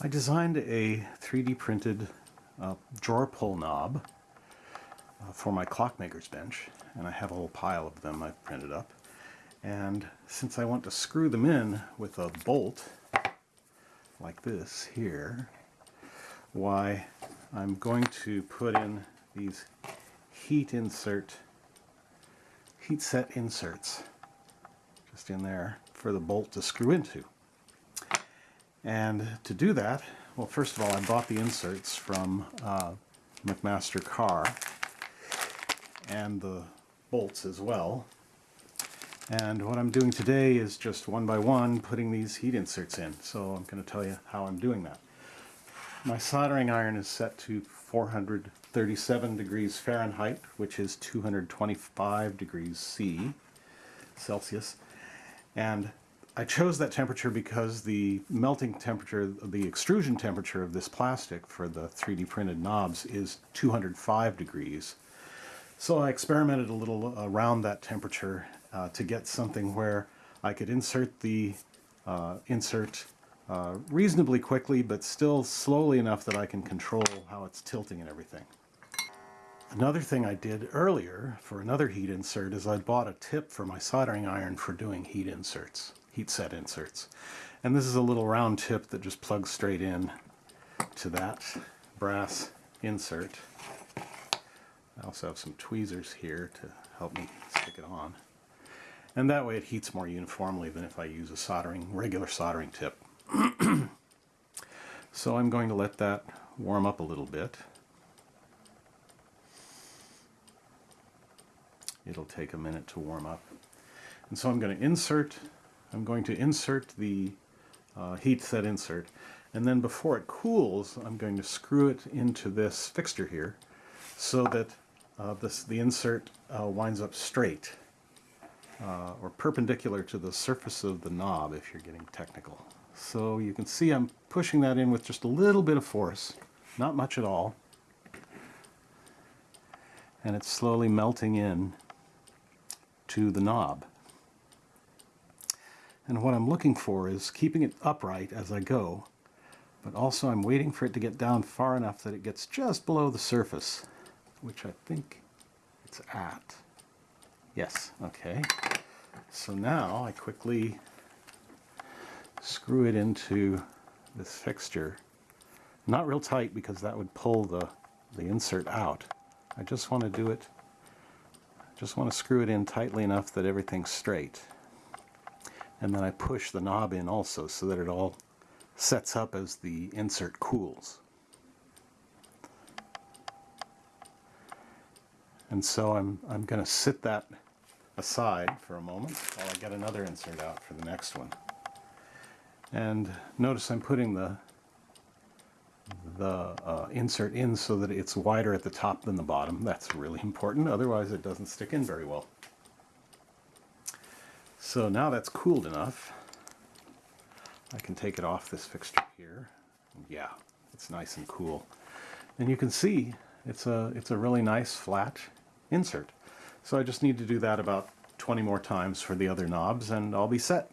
I designed a 3D printed uh, drawer pull knob uh, for my clockmaker's bench and I have a whole pile of them I've printed up. And since I want to screw them in with a bolt like this here why I'm going to put in these heat insert heat set inserts just in there for the bolt to screw into and to do that, well first of all I bought the inserts from uh, McMaster Carr and the bolts as well. And what I'm doing today is just one by one putting these heat inserts in. So I'm going to tell you how I'm doing that. My soldering iron is set to 437 degrees Fahrenheit, which is 225 degrees C, Celsius. And I chose that temperature because the melting temperature, the extrusion temperature of this plastic for the 3D printed knobs is 205 degrees. So I experimented a little around that temperature uh, to get something where I could insert the uh, insert uh, reasonably quickly, but still slowly enough that I can control how it's tilting and everything. Another thing I did earlier for another heat insert is I bought a tip for my soldering iron for doing heat inserts heat set inserts. And this is a little round tip that just plugs straight in to that brass insert. I also have some tweezers here to help me stick it on. And that way it heats more uniformly than if I use a soldering, regular soldering tip. so I'm going to let that warm up a little bit. It'll take a minute to warm up. And so I'm going to insert I'm going to insert the uh, heat set insert and then before it cools I'm going to screw it into this fixture here so that uh, this, the insert uh, winds up straight uh, or perpendicular to the surface of the knob if you're getting technical. So you can see I'm pushing that in with just a little bit of force, not much at all, and it's slowly melting in to the knob. And what I'm looking for is keeping it upright as I go, but also I'm waiting for it to get down far enough that it gets just below the surface, which I think it's at. Yes, okay. So now I quickly screw it into this fixture. Not real tight because that would pull the, the insert out. I just want to do it, just want to screw it in tightly enough that everything's straight and then I push the knob in also so that it all sets up as the insert cools. And so I'm, I'm going to sit that aside for a moment while I get another insert out for the next one. And notice I'm putting the the uh, insert in so that it's wider at the top than the bottom. That's really important, otherwise it doesn't stick in very well. So now that's cooled enough, I can take it off this fixture here. Yeah, it's nice and cool. And you can see it's a, it's a really nice flat insert. So I just need to do that about 20 more times for the other knobs and I'll be set.